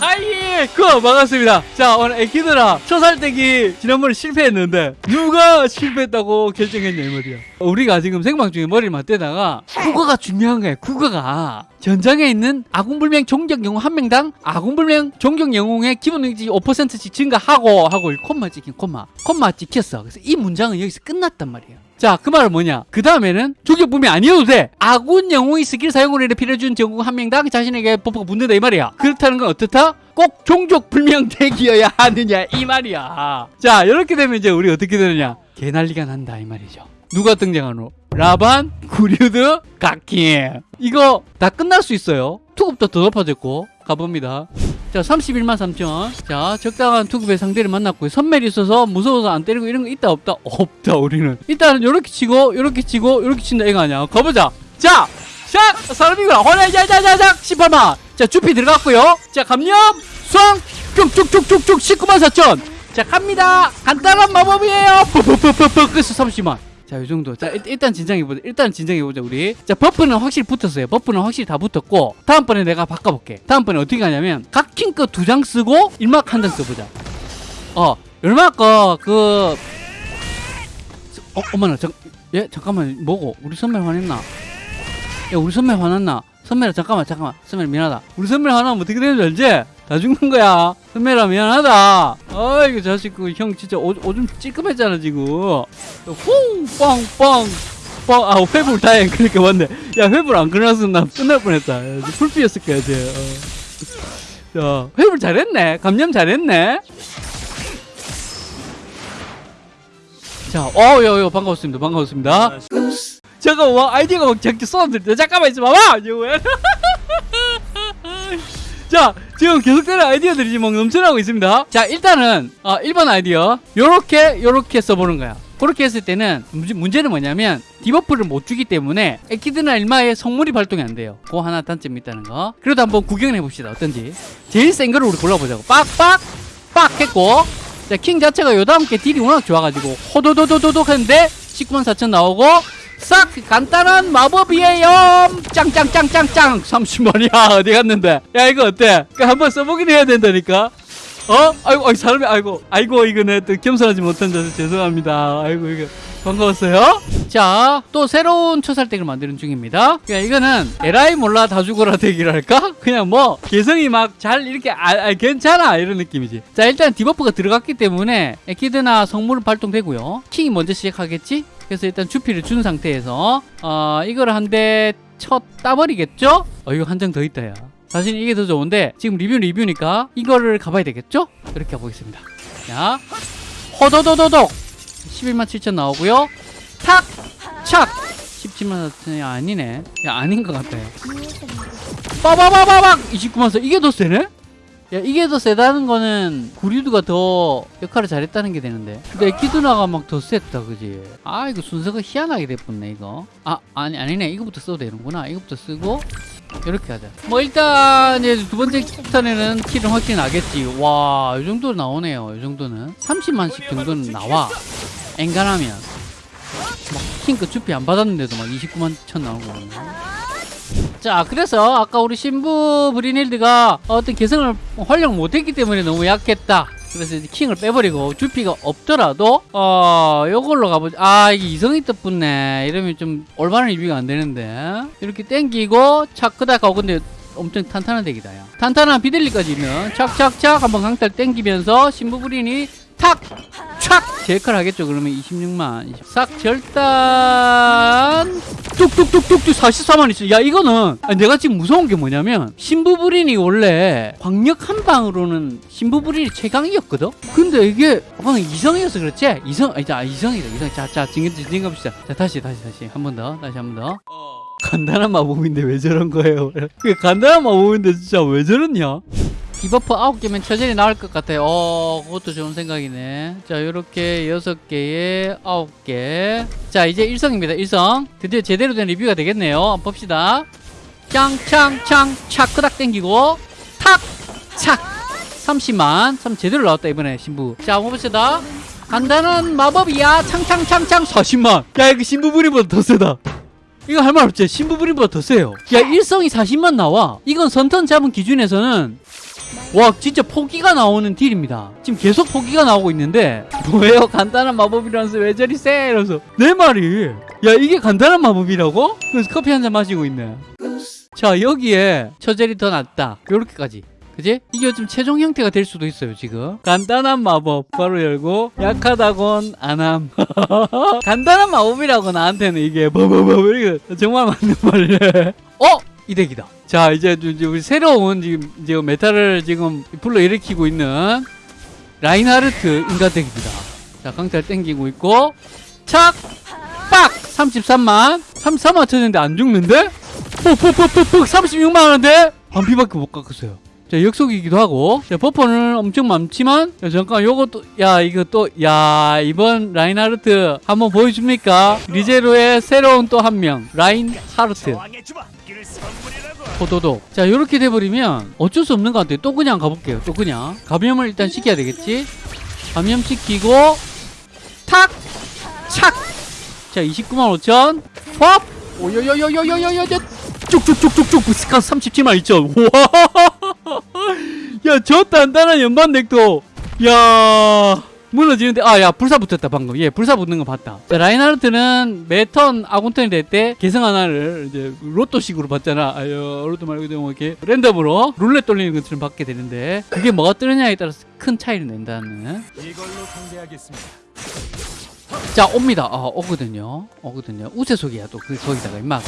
하이 그 반갑습니다. 자 오늘 에키드라 초살대기 지난번에 실패했는데 누가 실패했다고 결정했냐 이 말이야. 우리가 지금 생방 중에 머리를 맞대다가 국어가 중요한 거야 국어가. 전장에 있는 아군불명 종격 영웅 한 명당 아군불명 종격 영웅의 기본 능력치 5%씩 증가하고 하고 이 콤마 찍힌 콤마. 콤마 찍혔어. 그래서 이 문장은 여기서 끝났단 말이야 자, 그 말은 뭐냐? 그 다음에는 조격붐이 아니어도 돼. 아군 영웅이 스킬 사용으로 인해 피를 준 전국 한 명당 자신에게 버프가 붙는다 이 말이야. 그렇다는 건 어떻다? 꼭 종족 불명 대기여야 하느냐 이 말이야. 자, 이렇게 되면 이제 우리 어떻게 되느냐? 개난리가 난다 이 말이죠. 누가 등장하노? 라반, 구류드, 가킹. 이거 다 끝날 수 있어요. 투급도 더 높아졌고 가봅니다. 자 31만 3천. 자 적당한 투급의 상대를 만났고 선멜이 있어서 무서워서 안 때리고 이런 거 있다 없다? 없다 우리는. 일단은 요렇게 치고 요렇게 치고 요렇게 친다 이거 아니야. 가보자. 자 샥! 사람이구나. 호라자자자작 18만. 자 주피 들어갔고요. 자 감염 수왕 쭉쭉쭉쭉쭉 19만 4천. 자 갑니다. 간단한 마법이에요. 그래서 30만 자, 이 정도. 자, 일, 일단 진정해보자. 일단 진정해보자, 우리. 자, buff는 확실히 붙었어요. buff는 확실히 다 붙었고, 다음번에 내가 바꿔볼게. 다음번에 어떻게 하냐면, 각킹 거 두 장 쓰고, 일막 한 장 써보자. 어, 일막 거, 그, 어, 어머나, 잠, 예, 잠깐만, 뭐고? 우리 선배 화냈나? 야, 우리 선배 화났나? 선배라, 잠깐만, 잠깐만. 선배라, 미안하다. 우리 선배 화나면 어떻게 되는 줄 알지? 다 죽는 거야. 선배라, 미안하다. 아이고, 자식, 그, 형 진짜 오, 오줌 찌끔했잖아, 지금. 퐁! 빵! 빵! 빵! 아, 회불 다행. 그러니까 맞네. 야, 회불 안 끊었으면 나 끝날 뻔했다. 야, full피였을 거야, 쟤. 어. 자, 회불 잘했네. 감염 잘했네. 자, 어, 요, 요, 반가웠습니다. 반가웠습니다. 잠깐, 와, 아이디가 막 저렇게 쏟아들 잠깐만 있어 봐봐! 지금 왜? 자, 지금 계속되는 아이디어들이 지금 막 넘쳐나고 있습니다. 자, 일단은, 어, 1번 아이디어. 요렇게, 요렇게 써보는 거야. 그렇게 했을 때는 문제, 문제는 뭐냐면 debuff를 못 주기 때문에 에키드나 일마의 성물이 발동이 안 돼요. 그 하나 단점이 있다는 거. 그래도 한번 구경을 해봅시다. 어떤지. 제일 센 거를 우리 골라보자고. 빡빡! 빡! 했고. 자, 킹 자체가 요다 함께 딜이 워낙 좋아가지고 호도도도도독 했는데 19만 4천 나오고 싹 간단한 마법이에요. 짱짱짱짱짱. 30만이야 어디 갔는데? 야 이거 어때? 그 한번 써보긴 해야 된다니까. 어? 아이고 아이 사람이 아이고 아이고 이거 내또 겸손하지 못한 자서 죄송합니다. 아이고 이거 반가웠어요. 자 또 새로운 초살댁을 만드는 중입니다. 야 이거는 에라이 몰라 다 죽어라 덱이랄까? 그냥 뭐 개성이 막 잘 이렇게 아, 아, 괜찮아. 이런 느낌이지. 자 일단 debuff가 들어갔기 때문에 에키드나 성물은 발동되고요. 킹이 먼저 시작하겠지 그래서 일단 주피를 준 상태에서 어 이걸 한 대 쳐 따버리겠죠? 어 이거 한 장 더 있다 야 사실 이게 더 좋은데 지금 리뷰 리뷰니까 이거를 가봐야 되겠죠? 이렇게 가보겠습니다 자 호도도도독 11만 7천 나오고요 탁! 착! 17만 4천이 아니네 야 아닌 것 같아 빠바바바박 29만 4 이게 더 세네? 야 이게 더 세다는 거는 구리두가 더 역할을 잘했다는 게 되는데. 근데 키드나가 막 더 셌다 그지? 아 이거 순서가 희한하게 됐네 이거. 아 아니 아니네. 이거부터 써도 되는구나. 이거부터 쓰고 이렇게 하자. 뭐 일단 이제 두 번째 턴에는 킬은 확실히 나겠지. 와 이 정도 나오네요 이 정도는. 30만씩 정도는 나와. 엔간하면. 막 킹크 주피 안 받았는데도 막 29만 천 나오고 자 그래서 아까 우리 신부 브리닐드가 어떤 개성을 활용 못했기 때문에 너무 약했다. 그래서 이제 킹을 빼버리고 주피가 없더라도 어 요걸로 가보자. 아 이게 이성이 뜻붙네. 이러면 좀 올바른 리뷰가 안 되는데. 이렇게 땡기고 하고 근데 엄청 탄탄한 덱이다 야. 탄탄한 비델리까지 있는 착착착 한번 강탈 땡기면서 신부 브린이 탁! 촥! 제이컬 하겠죠. 그러면 26만 20. 싹 절단. 뚝뚝뚝뚝뚝 44만 있어. 야 이거는 내가 지금 무서운 게 뭐냐면 신부불인이 원래 광역 한 방으로는 신부불인이 최강이었거든? 근데 이게 방금 이성이어서 그렇지? 이성 아니 자 이성이다 이성. 자자 진정 진정 갑시다. 자 다시 다시 다시. 한 번 더 다시 한 번더. 간단한 마법인데 왜 저런 거예요? 그 간단한 마법인데 진짜 왜 저러냐 디버프 9개면 처절히 나올 것 같아요. 어, 그것도 좋은 생각이네. 자, 요렇게 6개에 9개. 자, 이제 일성입니다. 일성. 드디어 제대로 된 리뷰가 되겠네요. 한번 봅시다. 짱짱짱 차크닥 땡기고 탁! 착! 30만. 참 제대로 나왔다, 이번에 신부. 자, 한번 봅시다. 간단한 마법이야. 창창창창 40만. 야, 이거 신부분이보다 더 세다. 이거 할 말 없지? 신부분이보다 더 세요. 야, 일성이 40만 나와. 이건 선턴 잡은 기준에서는 와 진짜 포기가 나오는 딜입니다. 지금 계속 포기가 나오고 있는데 뭐예요? 간단한 마법이라면서 왜 저리 세 이러면서. 내 말이 야 이게 간단한 마법이라고? 그래서 커피 한 잔 마시고 있네. 자 여기에 처젤이 더 낫다. 요렇게까지. 그지? 이게 좀 최종 형태가 될 수도 있어요 지금. 간단한 마법 바로 열고 약하다곤 안함. 간단한 마법이라고 나한테는 이게 뭐뭐뭐 이게 정말 맞는 말이네. 어? 이 덱이다 자 이제 이제 우리 새로운 지금 지금 meta를 지금 불러 일으키고 있는 라인하르트 인간 덱입니다 자 강탈 땡기고 있고 착! 빡! 33만 33만 쳤는데 안 죽는데? 푹푹푹푹푹 36만원인데? 반피밖에 못 깎았어요 자 역속이기도 하고 자 버퍼는 엄청 많지만 야, 잠깐 요것도 야 이거 또 야 이번 라인하르트 한번 보여줍니까? 리제로의 새로운 또 한 명 라인하르트. 포도독 자 이렇게 돼버리면 어쩔 수 없는 것 같아요. 또 그냥 가볼게요. 또 그냥. 감염을 일단 시켜야 되겠지? 감염 시키고 탁! 착! 자 29만 5천. 팝! 오요요요요요요요 쭉쭉쭉쭉쭉. 스카 37만 2천. 우와 야 저 단단한 연반 덱도. 야 무너지는데. 아 야 불사 붙었다 방금. 예 불사 붙는 거 봤다. 자 라인하르트는 매턴 아군턴이 될때 계성 하나를 이제 로또식으로 받잖아. 아유 로또 말고 뭐 이렇게 랜덤으로 룰렛 돌리는 것처럼 받게 되는데 그게 뭐가 뜨느냐에 따라서 큰 차이를 낸다는. 이걸로 상대하겠습니다. 자 옵니다. 어, 오거든요. 오거든요. 우세속이야 또. 그 거기다가 일마가.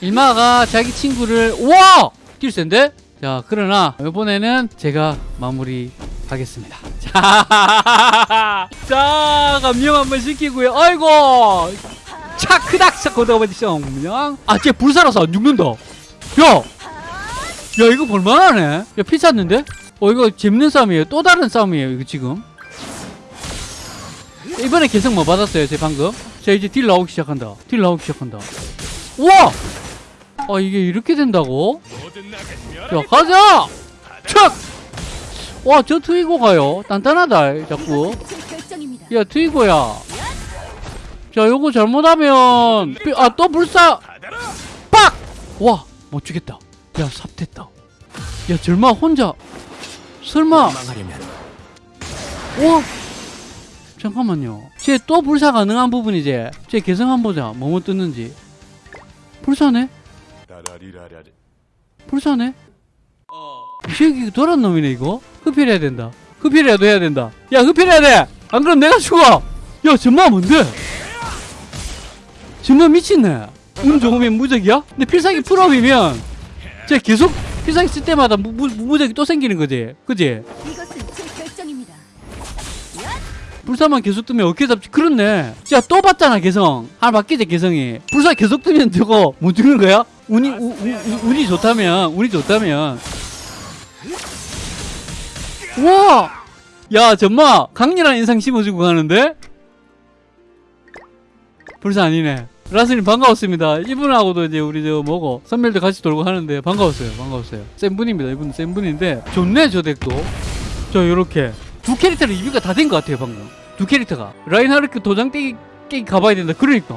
일마가 자기 친구를 우와! 뛸 센데 자 그러나 이번에는 제가 마무리 하겠습니다. 자, 자 감명 한번 시키고요. 아이고 차 크닥 차 거다버리죠 그냥 아쟤 불살아서 안 죽는다. 야 야 이거 볼만하네. 야 피 찼는데? 어 이거 재밌는 싸움이에요. 또 다른 싸움이에요 이거 지금. 이번에 개성 뭐 받았어요 제 방금? 자 이제 딜 나오기 시작한다. 딜 나오기 시작한다. 우와 아 이게 이렇게 된다고 자. 가자 촥와저 트위고 가요 단단하다 자꾸. 야 트위고야 자 요거 잘못하면 아 또 불사. 빡! 와, 못 죽겠다. 야, 삽됐다. 야, 절마 혼자. 설마. 와! 잠깐만요. 쟤 또 불사 가능한 부분이지? 쟤 개성 한번 보자. 뭐뭐 떴는지. 불사네? 라라리라라리. 불사네? 이 새끼 도란 놈이네, 이거? 흡혈해야 된다. 흡혈이라도 해야 된다. 야, 흡혈해야 돼! 안 그럼 내가 죽어! 야, 전마 뭔데? 전마 미친네. 운 좋으면 무적이야? 근데 필살기 풀업이면 쟤 계속 필살기 쓸 때마다 무, 무, 무적이 또 생기는 거지. 그지? 불사만 계속 뜨면 어깨 잡지 그렇네 야 또 봤잖아 개성 하나 바뀌지 개성이 불사 계속 뜨면 저거 못 죽는 거야? 운이 우, 우, 우, 운이 좋다면 운이 좋다면. 우와! 야 정말 강렬한 인상 심어주고 가는데? 불사 아니네. 라스님 반가웠습니다. 이분하고도 이제 우리 저 뭐고 선멸도 같이 돌고 하는데 반가웠어요. 반가웠어요. 센 분입니다. 이분은 센 분인데 좋네 저 덱도. 저 요렇게. 두 캐릭터 리뷰가 다 된 것 같아요 방금. 두 캐릭터가. 라인하르크 도장 떼기 가봐야 된다. 그러니까